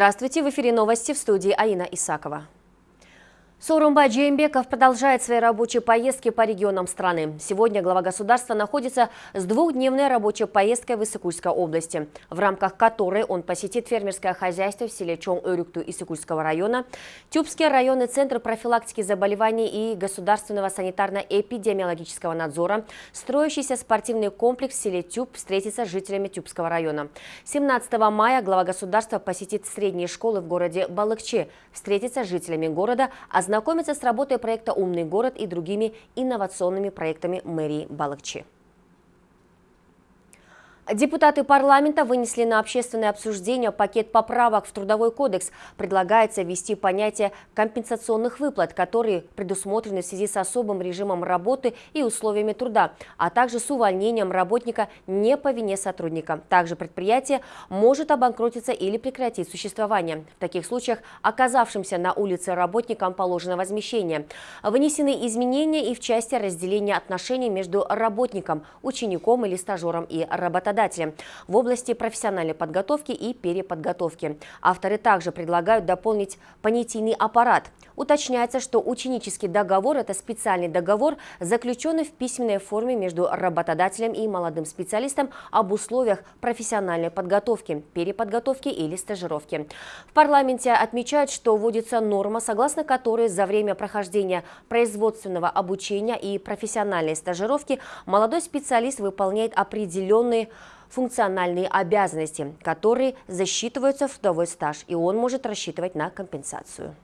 Здравствуйте, в эфире новости в студии Аина Исакова. Сорумбай Джеймбеков продолжает свои рабочие поездки по регионам страны. Сегодня глава государства находится с двухдневной рабочей поездкой в Иссыкульской области, в рамках которой он посетит фермерское хозяйство в селе Чон-Өрюкту Иссыкульского района, Тюбский районный центр профилактики заболеваний и государственного санитарно-эпидемиологического надзора, строящийся спортивный комплекс в селе Тюб встретится с жителями Тюбского района. 17 мая глава государства посетит средние школы в городе Балыкче, встретится с жителями города, а ознакомиться с работой проекта «Умный город» и другими инновационными проектами мэрии Балакчи. Депутаты парламента вынесли на общественное обсуждение пакет поправок в Трудовой кодекс. Предлагается ввести понятие компенсационных выплат, которые предусмотрены в связи с особым режимом работы и условиями труда, а также с увольнением работника не по вине сотрудника. Также предприятие может обанкротиться или прекратить существование. В таких случаях оказавшимся на улице работникам положено возмещение. Внесены изменения и в части разделения отношений между работником, учеником или стажером и работодателем работодателем в области профессиональной подготовки и переподготовки. Авторы также предлагают дополнить понятийный аппарат. Уточняется, что ученический договор – это специальный договор, заключенный в письменной форме между работодателем и молодым специалистом об условиях профессиональной подготовки, переподготовки или стажировки. В парламенте отмечают, что вводится норма, согласно которой за время прохождения производственного обучения и профессиональной стажировки молодой специалист выполняет определенные функциональные обязанности, которые засчитываются в трудовой стаж, и он может рассчитывать на компенсацию.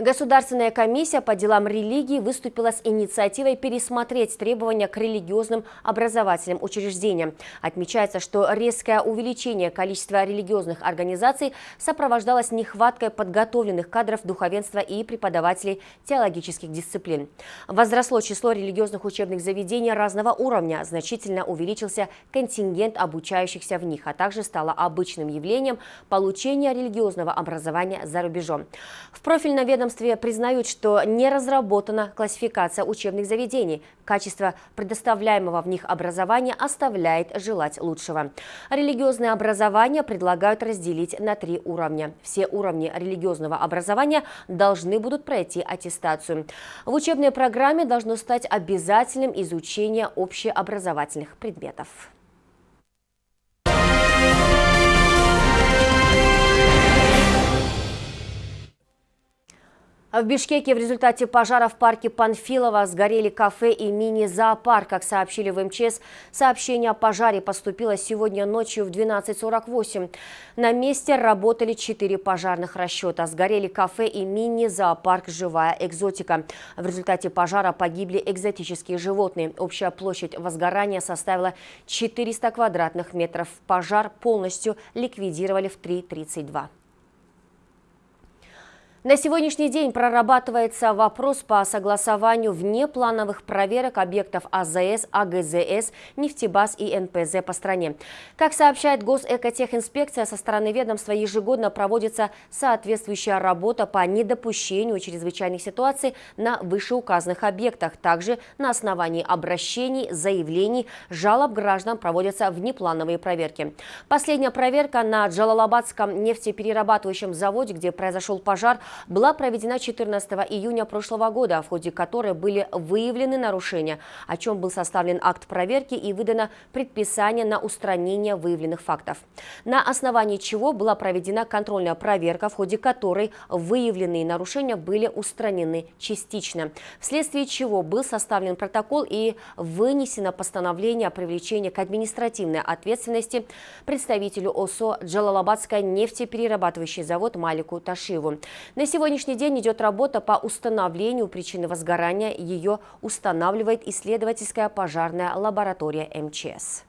Государственная комиссия по делам религии выступила с инициативой пересмотреть требования к религиозным образовательным учреждениям. Отмечается, что резкое увеличение количества религиозных организаций сопровождалось нехваткой подготовленных кадров духовенства и преподавателей теологических дисциплин. Возросло число религиозных учебных заведений разного уровня, значительно увеличился контингент обучающихся в них, а также стало обычным явлением получения религиозного образования за рубежом. В профильном ведомстве ведомстве признают, что не разработана классификация учебных заведений. Качество предоставляемого в них образования оставляет желать лучшего. Религиозное образование предлагают разделить на три уровня. Все уровни религиозного образования должны будут пройти аттестацию. В учебной программе должно стать обязательным изучение общеобразовательных предметов. В Бишкеке в результате пожара в парке Панфилова сгорели кафе и мини-зоопарк. Как сообщили в МЧС, сообщение о пожаре поступило сегодня ночью в 12.48. На месте работали четыре пожарных расчета. Сгорели кафе и мини-зоопарк «Живая экзотика». В результате пожара погибли экзотические животные. Общая площадь возгорания составила 400 квадратных метров. Пожар полностью ликвидировали в 3.32. На сегодняшний день прорабатывается вопрос по согласованию внеплановых проверок объектов АЗС, АГЗС, нефтебаз и НПЗ по стране. Как сообщает Госэкотехинспекция, со стороны ведомства ежегодно проводится соответствующая работа по недопущению чрезвычайных ситуаций на вышеуказанных объектах. Также на основании обращений, заявлений, жалоб граждан проводятся внеплановые проверки. Последняя проверка на Джалалабадском нефтеперерабатывающем заводе, где произошел пожар, была проведена 14 июня прошлого года, в ходе которой были выявлены нарушения, о чем был составлен акт проверки и выдано предписание на устранение выявленных фактов. На основании чего была проведена контрольная проверка, в ходе которой выявленные нарушения были устранены частично, вследствие чего был составлен протокол и вынесено постановление о привлечении к административной ответственности представителю ОСО Джалалабадская нефтеперерабатывающий завод Малику Ташиву. На сегодняшний день идет работа по установлению причины возгорания. Ее устанавливает исследовательская пожарная лаборатория МЧС.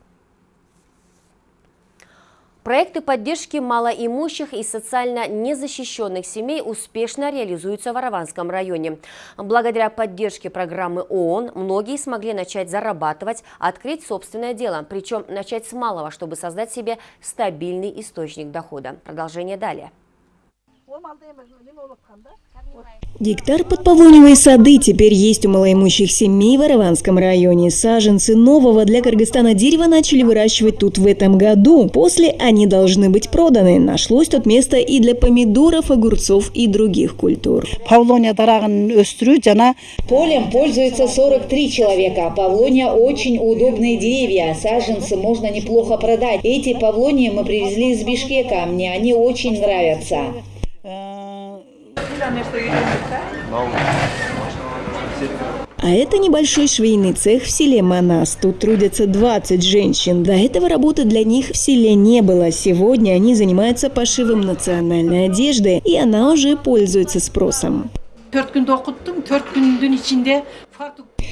Проекты поддержки малоимущих и социально незащищенных семей успешно реализуются в Араванском районе. Благодаря поддержке программы ООН многие смогли начать зарабатывать, открыть собственное дело, причем начать с малого, чтобы создать себе стабильный источник дохода. Продолжение далее. Гектар под Павлоневые сады теперь есть у малоимущих семей в Араванском районе. Саженцы нового для Кыргызстана дерева начали выращивать тут в этом году. После они должны быть проданы. Нашлось тут место и для помидоров, огурцов и других культур. Полем пользуется 43 человека. Павлония очень удобные деревья. Саженцы можно неплохо продать. Эти павлонии мы привезли из Бишкека. Мне они очень нравятся. А это небольшой швейный цех в селе Манас. Тут трудятся 20 женщин. До этого работы для них в селе не было. Сегодня они занимаются пошивом национальной одежды, и она уже пользуется спросом.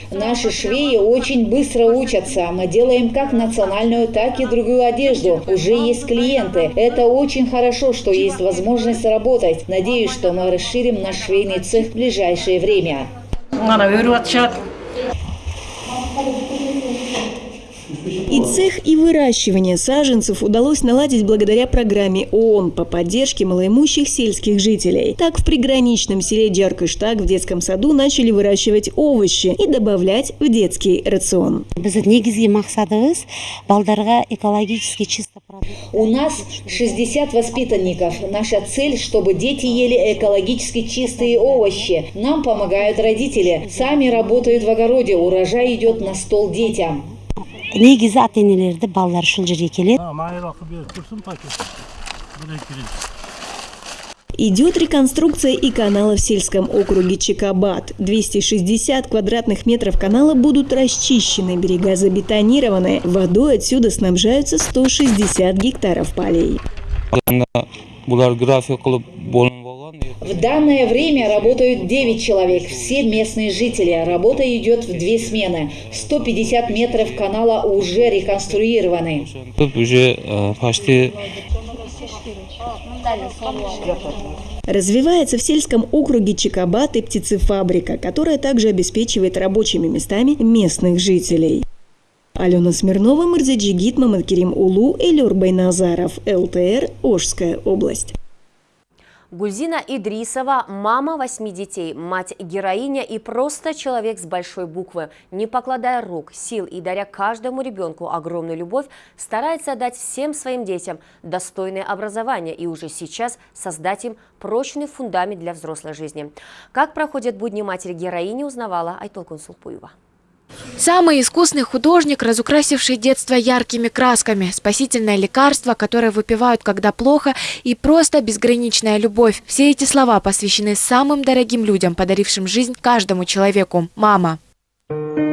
төрт күнді оқыттым төрт күндің ішінде фартук Наши швеи очень быстро учатся. Мы делаем как национальную, так и другую одежду. Уже есть клиенты. Это очень хорошо, что есть возможность работать. Надеюсь, что мы расширим наш швейный цех в ближайшее время. И цех, и выращивание саженцев удалось наладить благодаря программе ООН по поддержке малоимущих сельских жителей. Так, в приграничном селе Джаркыштаг в детском саду начали выращивать овощи и добавлять в детский рацион. біздің негізгі мақсатымыз балдарға экологически чисто продукт У нас 60 воспитанников. Наша цель, чтобы дети ели экологически чистые овощи. Нам помогают родители. Сами работают в огороде. Урожай идет на стол детям. негізі ата енелерді балалар үшін жерге келеді майрақы беріп тұрсын пакет бір екі рет Идет реконструкция и канала в сельском округе Чекабат. 260 квадратных метров канала будут расчищены, берега забетонированы. Водой отсюда снабжаются 160 гектаров полей. В данное время работают 9 человек, все местные жители. Работа идет в две смены. 150 метров канала уже реконструированы. Тут уже э, почти Развивается в сельском округе Чекабат и птицефабрика, которая также обеспечивает рабочими местами местных жителей. Алена Смирнова, Мырзаджигит, Мамадкерим Улу, Элюр Байназаров, ЛТР, Ожская область. Гульзина Идрисова – мама восьми детей, мать-героиня и просто человек с большой буквы. Не покладая рук, сил и даря каждому ребенку огромную любовь, старается дать всем своим детям достойное образование и уже сейчас создать им прочный фундамент для взрослой жизни. Как проходят будни матери-героини, узнавала Айтолкун Сулпуева. Самый искусный художник, разукрасивший детство яркими красками, спасительное лекарство, которое выпивают, когда плохо, и просто безграничная любовь. Все эти слова посвящены самым дорогим людям, подарившим жизнь каждому человеку – мама. Гульзина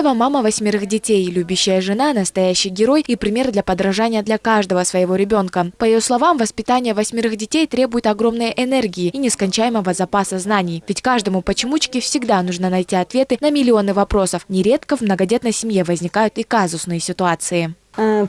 Идрисова – мама восьмерых детей, любящая жена, настоящий герой и пример для подражания для каждого своего ребенка. По ее словам, воспитание восьмерых детей требует огромной энергии и нескончаемого запаса знаний. Ведь каждому почемучке всегда нужно найти ответы на миллионы вопросов. Нередко в многодетной семье возникают и казусные ситуации. Э,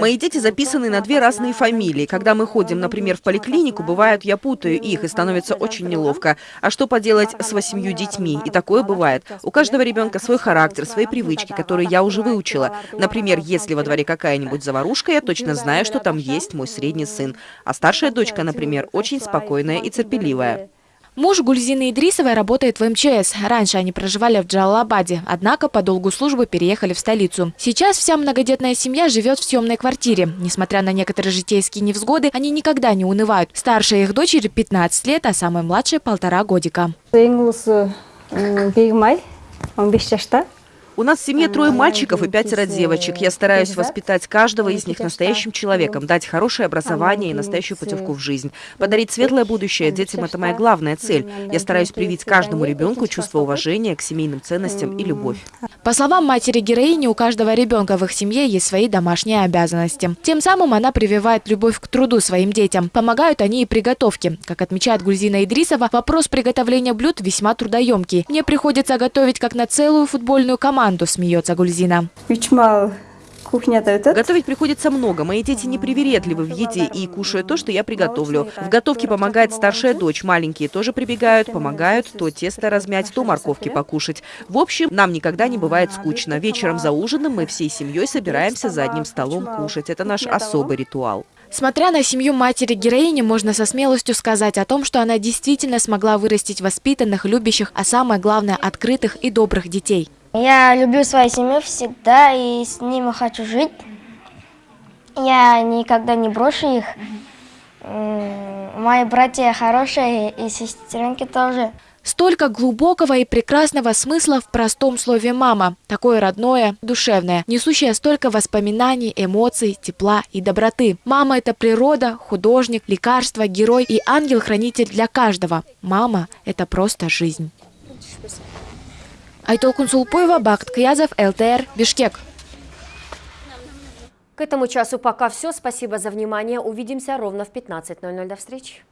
Мои дети записаны на две разные фамилии. Когда мы ходим, например, в поликлинику, бывает, я путаю их, и становится очень неловко. А что поделать с восемью детьми? И такое бывает. У каждого ребенка свой характер, свои привычки, которые я уже выучила. Например, если во дворе какая-нибудь заварушка, я точно знаю, что там есть мой средний сын. А старшая дочка, например, очень спокойная и терпеливая. Муж Гульзины Идрисовой работает в МЧС. Раньше они проживали в Джалалабаде, однако по долгу службы переехали в столицу. Сейчас вся многодетная семья живет в съемной квартире. Несмотря на некоторые житейские невзгоды, они никогда не унывают. Старшая их дочери 15 лет, а самая младшая полтора годика. Ең ұлысы м, бегімай 15 жашта У нас в семье трое мальчиков и пятеро девочек. Я стараюсь воспитать каждого из них настоящим человеком, дать хорошее образование и настоящую путевку в жизнь. Подарить светлое будущее детям – это моя главная цель. Я стараюсь привить каждому ребенку чувство уважения к семейным ценностям и любовь. По словам матери-героини, у каждого ребенка в их семье есть свои домашние обязанности. Тем самым она прививает любовь к труду своим детям. Помогают они и приготовке. Как отмечает Гульзина Идрисова, вопрос приготовления блюд весьма трудоемкий. Мне приходится готовить как на целую футбольную команду, команду, смеется Гульзина. Готовить приходится много. Мои дети непривередливы в еде и кушают то, что я приготовлю. В готовке помогает старшая дочь. Маленькие тоже прибегают, помогают то тесто размять, то морковки покушать. В общем, нам никогда не бывает скучно. Вечером за ужином мы всей семьей собираемся за одним столом кушать. Это наш особый ритуал. Смотря на семью матери героини, можно со смелостью сказать о том, что она действительно смогла вырастить воспитанных, любящих, а самое главное, открытых и добрых детей. Я люблю свою семью всегда и с ними хочу жить. Я никогда не брошу их. Мои братья хорошие и сестренки тоже. Столько глубокого и прекрасного смысла в простом слове «мама». Такое родное, душевное, несущее столько воспоминаний, эмоций, тепла и доброты. Мама – это природа, художник, лекарство, герой и ангел-хранитель для каждого. Мама – это просто жизнь. Айтолкун Сулпуева, Бакт Киязов, ЛТР, Бишкек. К этому часу пока все. Спасибо за внимание. Увидимся ровно в 15.00. До встречи.